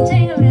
전쟁을